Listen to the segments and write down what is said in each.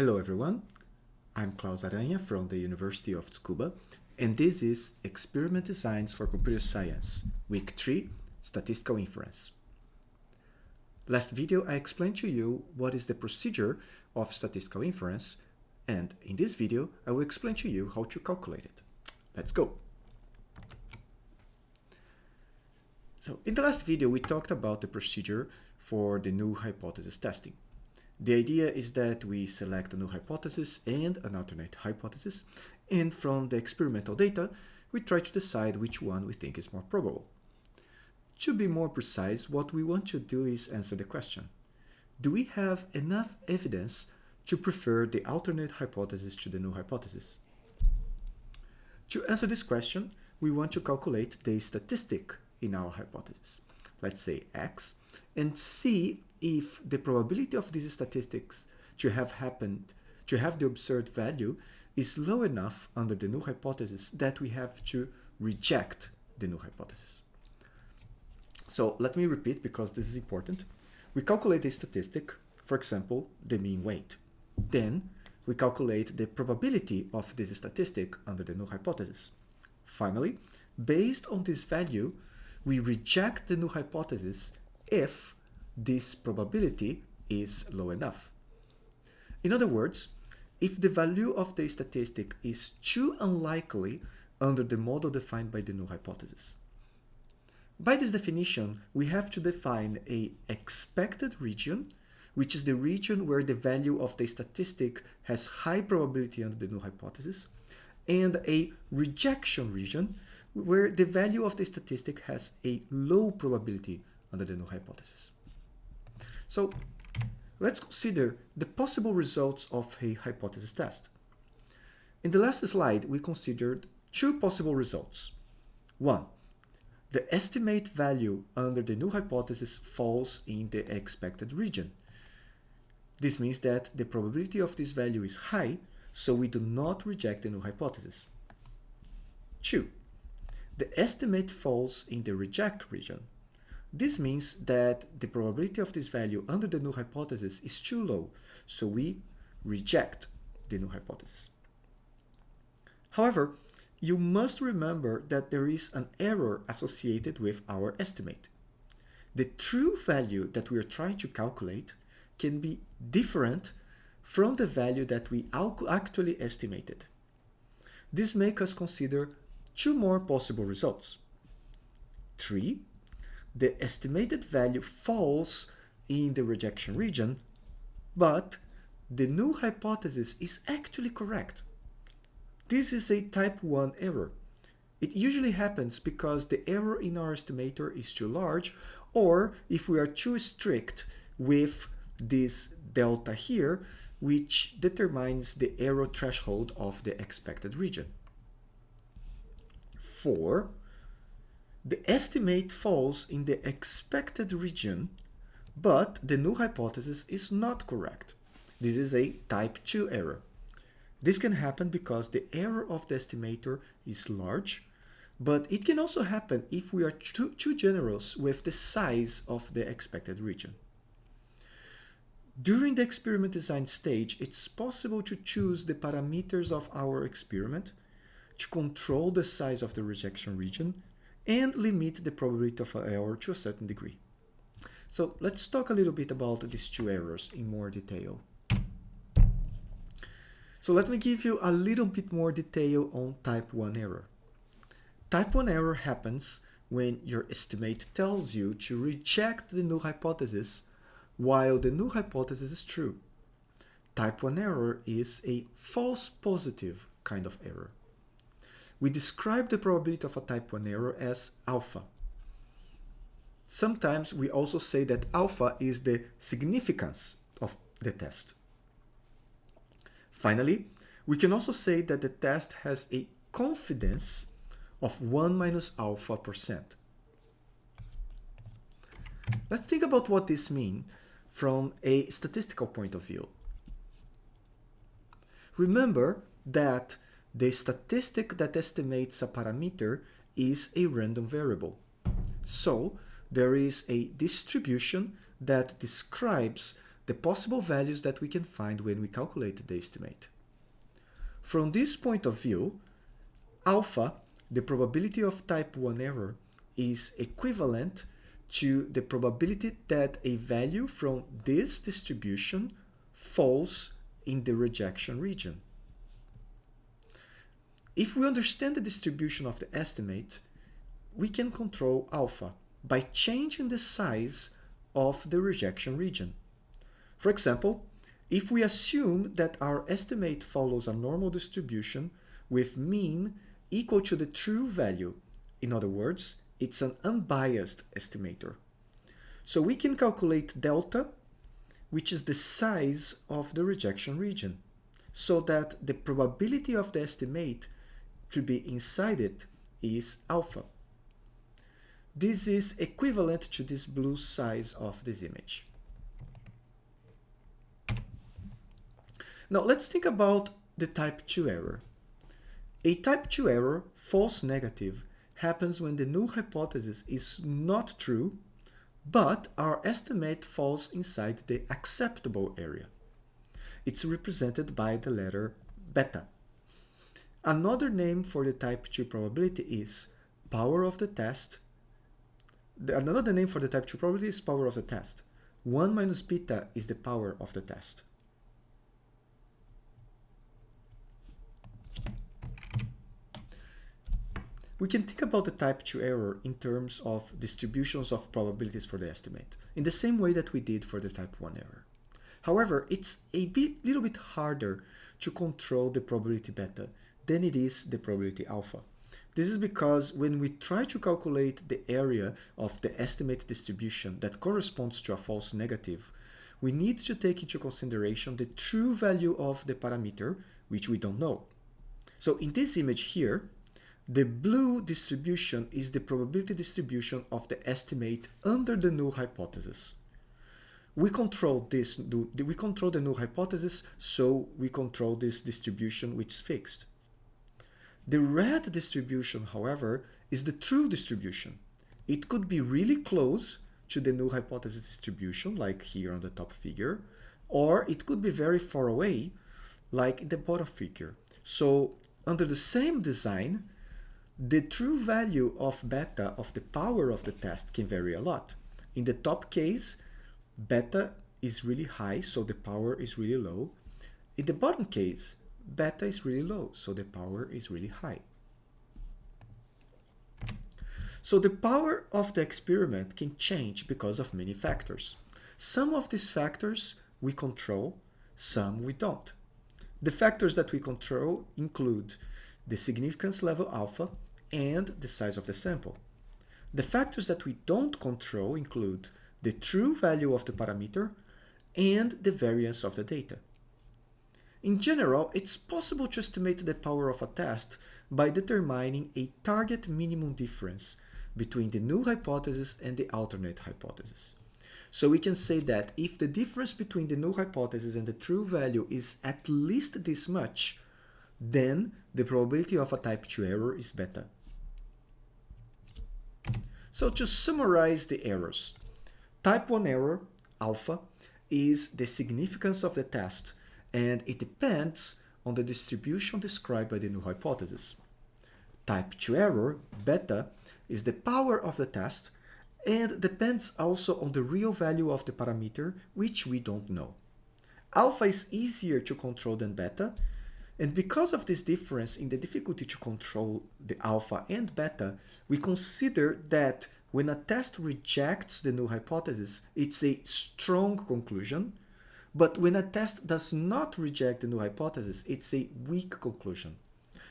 Hello everyone, I'm Claus Aranha from the University of Tsukuba and this is Experiment Designs for Computer Science, Week 3, Statistical Inference. Last video I explained to you what is the procedure of statistical inference and in this video I will explain to you how to calculate it. Let's go! So in the last video we talked about the procedure for the null hypothesis testing. The idea is that we select a null hypothesis and an alternate hypothesis, and from the experimental data, we try to decide which one we think is more probable. To be more precise, what we want to do is answer the question, do we have enough evidence to prefer the alternate hypothesis to the null hypothesis? To answer this question, we want to calculate the statistic in our hypothesis. Let's say x, and see if the probability of these statistics to have happened, to have the observed value, is low enough under the null hypothesis that we have to reject the null hypothesis. So let me repeat because this is important. We calculate a statistic, for example, the mean weight. Then we calculate the probability of this statistic under the null hypothesis. Finally, based on this value, we reject the null hypothesis if this probability is low enough. In other words, if the value of the statistic is too unlikely under the model defined by the null hypothesis. By this definition, we have to define a expected region, which is the region where the value of the statistic has high probability under the null hypothesis, and a rejection region, where the value of the statistic has a low probability under the null hypothesis. So let's consider the possible results of a hypothesis test. In the last slide, we considered two possible results. One, the estimate value under the null hypothesis falls in the expected region. This means that the probability of this value is high, so we do not reject the null hypothesis. 2. The estimate falls in the reject region. This means that the probability of this value under the null hypothesis is too low, so we reject the null hypothesis. However, you must remember that there is an error associated with our estimate. The true value that we are trying to calculate can be different from the value that we actually estimated. This makes us consider two more possible results. 3 the estimated value falls in the rejection region, but the null hypothesis is actually correct. This is a type 1 error. It usually happens because the error in our estimator is too large or if we are too strict with this delta here, which determines the error threshold of the expected region. 4 the estimate falls in the expected region, but the null hypothesis is not correct. This is a type 2 error. This can happen because the error of the estimator is large, but it can also happen if we are too, too generous with the size of the expected region. During the experiment design stage, it's possible to choose the parameters of our experiment to control the size of the rejection region and limit the probability of error to a certain degree. So let's talk a little bit about these two errors in more detail. So let me give you a little bit more detail on type 1 error. Type 1 error happens when your estimate tells you to reject the null hypothesis while the null hypothesis is true. Type 1 error is a false positive kind of error. We describe the probability of a type 1 error as alpha. Sometimes we also say that alpha is the significance of the test. Finally, we can also say that the test has a confidence of 1 minus alpha percent. Let's think about what this means from a statistical point of view. Remember that the statistic that estimates a parameter is a random variable. So there is a distribution that describes the possible values that we can find when we calculate the estimate. From this point of view, alpha, the probability of type 1 error, is equivalent to the probability that a value from this distribution falls in the rejection region. If we understand the distribution of the estimate, we can control alpha by changing the size of the rejection region. For example, if we assume that our estimate follows a normal distribution with mean equal to the true value, in other words, it's an unbiased estimator. So we can calculate delta, which is the size of the rejection region, so that the probability of the estimate to be inside it is alpha. This is equivalent to this blue size of this image. Now let's think about the type 2 error. A type 2 error, false negative, happens when the null hypothesis is not true, but our estimate falls inside the acceptable area. It's represented by the letter beta. Another name for the type 2 probability is power of the test. Another name for the type 2 probability is power of the test. 1 minus beta is the power of the test. We can think about the type 2 error in terms of distributions of probabilities for the estimate, in the same way that we did for the type 1 error. However, it's a bit, little bit harder to control the probability beta than it is the probability alpha. This is because when we try to calculate the area of the estimated distribution that corresponds to a false negative, we need to take into consideration the true value of the parameter, which we don't know. So in this image here, the blue distribution is the probability distribution of the estimate under the null hypothesis. We control this, we control the null hypothesis, so we control this distribution which is fixed. The red distribution, however, is the true distribution. It could be really close to the null hypothesis distribution, like here on the top figure, or it could be very far away, like in the bottom figure. So under the same design, the true value of beta of the power of the test can vary a lot. In the top case, beta is really high, so the power is really low. In the bottom case, beta is really low, so the power is really high. So the power of the experiment can change because of many factors. Some of these factors we control, some we don't. The factors that we control include the significance level alpha, and the size of the sample. The factors that we don't control include the true value of the parameter and the variance of the data. In general, it's possible to estimate the power of a test by determining a target minimum difference between the null hypothesis and the alternate hypothesis. So we can say that if the difference between the null hypothesis and the true value is at least this much, then the probability of a type 2 error is beta. So to summarize the errors, type 1 error, alpha, is the significance of the test and it depends on the distribution described by the null hypothesis. Type 2 error, beta, is the power of the test and depends also on the real value of the parameter, which we don't know. Alpha is easier to control than beta, and because of this difference in the difficulty to control the alpha and beta, we consider that when a test rejects the null hypothesis, it's a strong conclusion, but when a test does not reject the null hypothesis, it's a weak conclusion.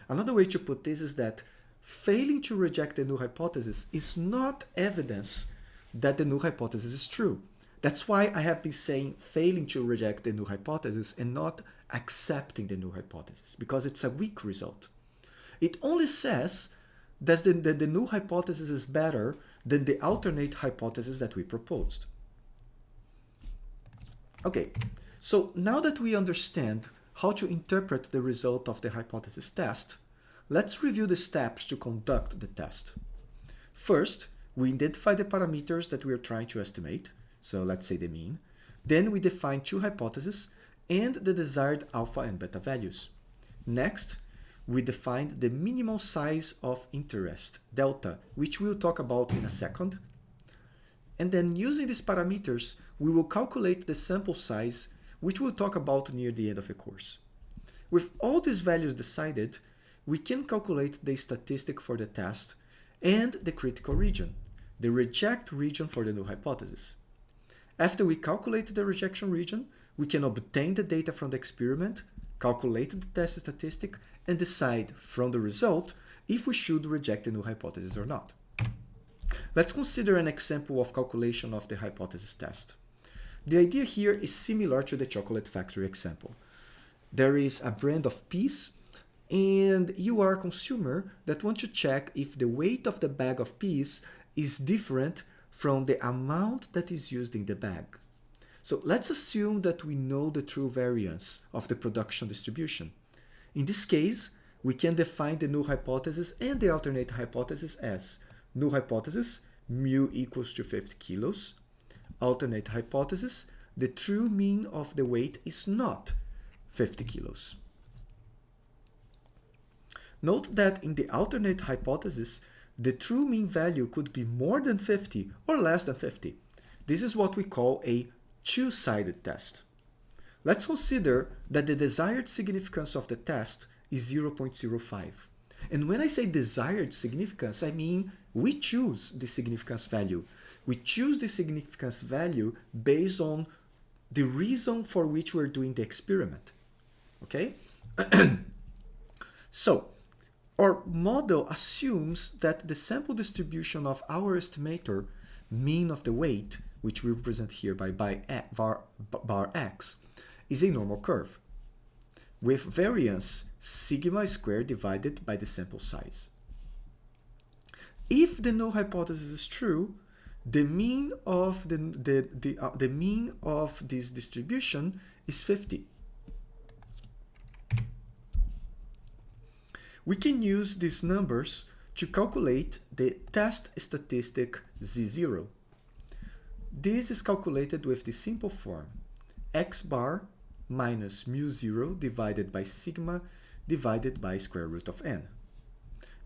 Another way to put this is that failing to reject the null hypothesis is not evidence that the null hypothesis is true. That's why I have been saying failing to reject the null hypothesis and not accepting the null hypothesis, because it's a weak result. It only says that the, the, the null hypothesis is better than the alternate hypothesis that we proposed. Okay, so now that we understand how to interpret the result of the hypothesis test, let's review the steps to conduct the test. First, we identify the parameters that we are trying to estimate, so let's say the mean. Then we define two hypotheses and the desired alpha and beta values. Next, we define the minimal size of interest, delta, which we'll talk about in a second. And then using these parameters, we will calculate the sample size, which we'll talk about near the end of the course. With all these values decided, we can calculate the statistic for the test and the critical region, the reject region for the null hypothesis. After we calculate the rejection region, we can obtain the data from the experiment, calculate the test statistic, and decide from the result if we should reject the null hypothesis or not. Let's consider an example of calculation of the hypothesis test. The idea here is similar to the chocolate factory example. There is a brand of peas and you are a consumer that want to check if the weight of the bag of peas is different from the amount that is used in the bag. So let's assume that we know the true variance of the production distribution. In this case, we can define the null hypothesis and the alternate hypothesis as null hypothesis, mu equals to 50 kilos. Alternate hypothesis, the true mean of the weight is not 50 kilos. Note that in the alternate hypothesis, the true mean value could be more than 50 or less than 50. This is what we call a two-sided test. Let's consider that the desired significance of the test is 0.05. And when I say desired significance, I mean we choose the significance value. We choose the significance value based on the reason for which we're doing the experiment. Okay? so, our model assumes that the sample distribution of our estimator, mean of the weight, which we represent here by, by bar, bar x, is a normal curve with variance sigma squared divided by the sample size. If the null hypothesis is true, the mean of the, the, the, uh, the mean of this distribution is 50. We can use these numbers to calculate the test statistic Z0. This is calculated with the simple form x bar minus mu 0 divided by sigma divided by square root of n.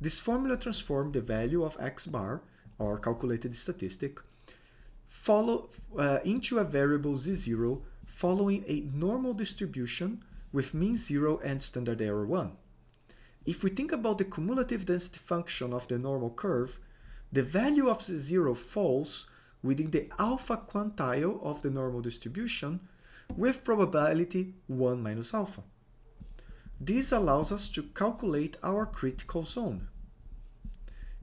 This formula transforms the value of x bar, or calculated statistic, follow, uh, into a variable z0 following a normal distribution with mean 0 and standard error 1. If we think about the cumulative density function of the normal curve, the value of z0 falls within the alpha quantile of the normal distribution with probability 1 minus alpha. This allows us to calculate our critical zone.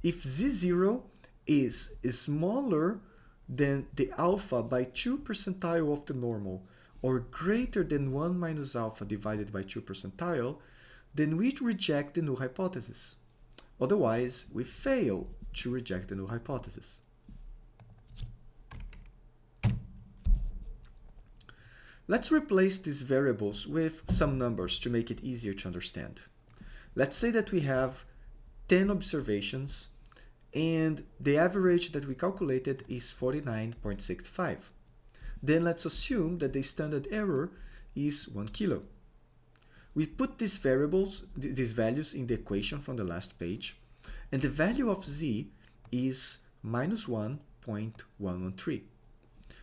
If z0 is smaller than the alpha by 2 percentile of the normal or greater than 1 minus alpha divided by 2 percentile, then we reject the null hypothesis. Otherwise, we fail to reject the null hypothesis. Let's replace these variables with some numbers to make it easier to understand. Let's say that we have 10 observations and the average that we calculated is 49.65. Then let's assume that the standard error is 1 kilo. We put these variables, these values in the equation from the last page, and the value of z is minus 1.113.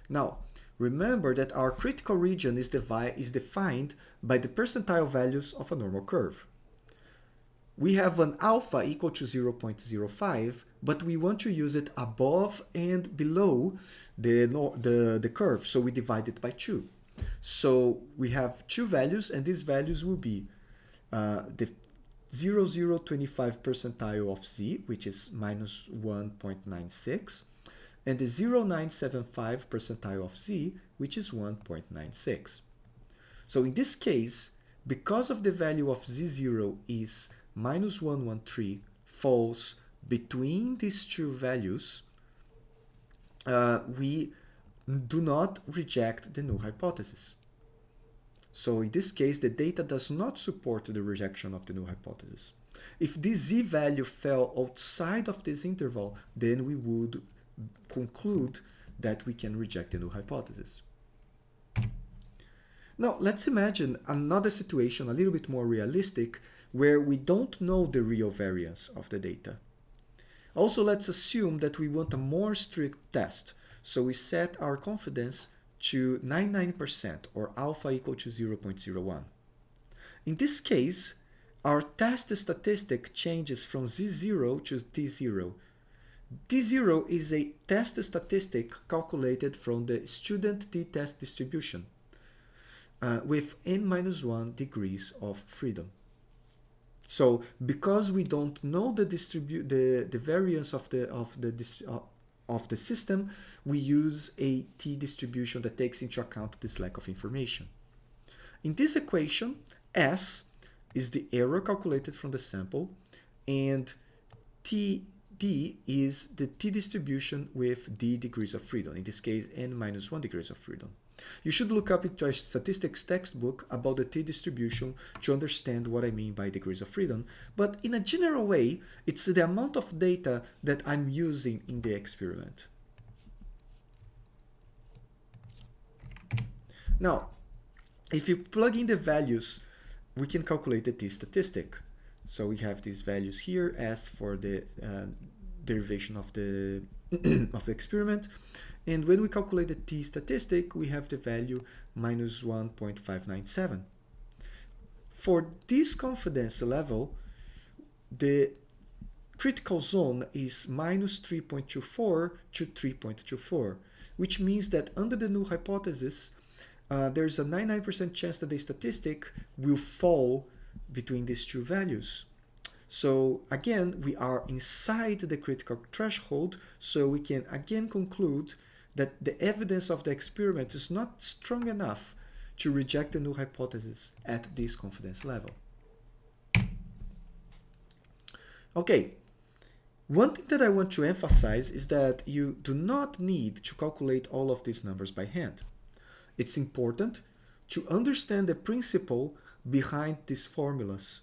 Now, remember that our critical region is, is defined by the percentile values of a normal curve. We have an alpha equal to 0.05, but we want to use it above and below the, the, the curve, so we divide it by 2. So we have two values, and these values will be uh, the 0025 percentile of z, which is minus 1.96, and the 0975 percentile of z, which is 1.96. So in this case, because of the value of z0 is minus 113 falls between these two values, uh, we do not reject the null hypothesis. So in this case, the data does not support the rejection of the null hypothesis. If this z-value fell outside of this interval, then we would conclude that we can reject the null hypothesis. Now, let's imagine another situation a little bit more realistic where we don't know the real variance of the data. Also, let's assume that we want a more strict test. So we set our confidence to 99% or alpha equal to 0.01. In this case, our test statistic changes from Z0 to D0. D0 is a test statistic calculated from the student t-test distribution uh, with n minus 1 degrees of freedom. So because we don't know the distribute the, the variance of the of the uh, of the system, we use a t distribution that takes into account this lack of information. In this equation, S is the error calculated from the sample and TD is the t distribution with d degrees of freedom, in this case n minus 1 degrees of freedom. You should look up into a statistics textbook about the t-distribution to understand what I mean by degrees of freedom, but in a general way, it's the amount of data that I'm using in the experiment. Now, if you plug in the values, we can calculate the t-statistic. So we have these values here as for the uh, derivation of the of the experiment and when we calculate the t-statistic, we have the value minus 1.597. For this confidence level, the critical zone is minus 3.24 to 3.24, which means that under the null hypothesis, uh, there's a 99% chance that the statistic will fall between these two values. So again, we are inside the critical threshold, so we can again conclude that the evidence of the experiment is not strong enough to reject the null hypothesis at this confidence level. Okay, one thing that I want to emphasize is that you do not need to calculate all of these numbers by hand. It's important to understand the principle behind these formulas,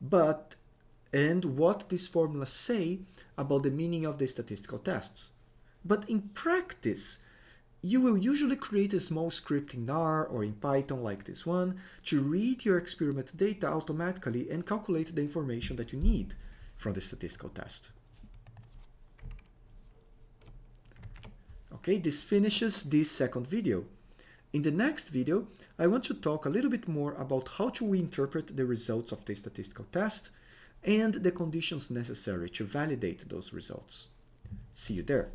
but and what these formulas say about the meaning of the statistical tests. But in practice, you will usually create a small script in R or in Python like this one to read your experiment data automatically and calculate the information that you need from the statistical test. Okay, this finishes this second video. In the next video, I want to talk a little bit more about how to interpret the results of the statistical test and the conditions necessary to validate those results. See you there.